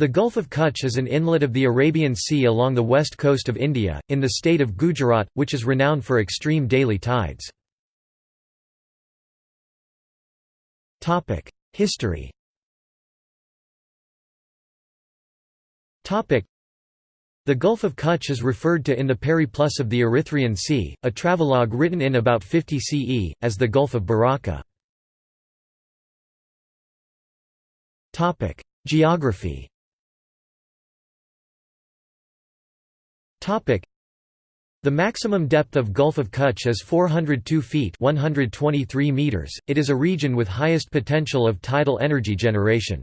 The Gulf of Kutch is an inlet of the Arabian Sea along the west coast of India, in the state of Gujarat, which is renowned for extreme daily tides. History the Gulf of Kutch is referred to in the Periplus of the Erythraean Sea, a travelogue written in about 50 CE, as the Gulf of Baraka. Geography the maximum depth of Gulf of Kutch is 402 feet 123 meters. .It is a region with highest potential of tidal energy generation.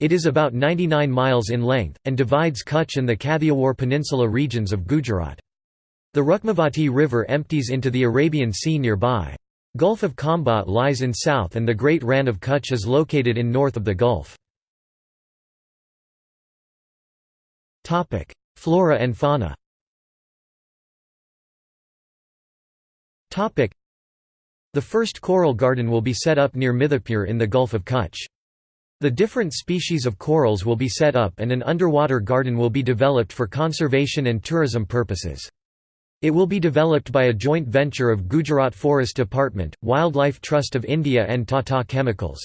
It is about 99 miles in length, and divides Kutch and the Kathiawar Peninsula regions of Gujarat. The Rukmavati River empties into the Arabian Sea nearby. Gulf of Khambhat lies in south and the Great Rann of Kutch is located in north of the Gulf. Flora and fauna The first coral garden will be set up near Mithapur in the Gulf of Kutch. The different species of corals will be set up and an underwater garden will be developed for conservation and tourism purposes. It will be developed by a joint venture of Gujarat Forest Department, Wildlife Trust of India and Tata Chemicals.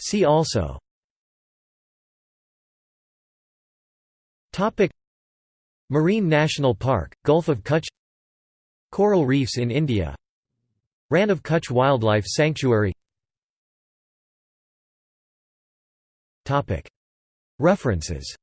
See also Marine National Park, Gulf of Kutch. Coral reefs in India. Rann of Kutch Wildlife Sanctuary. References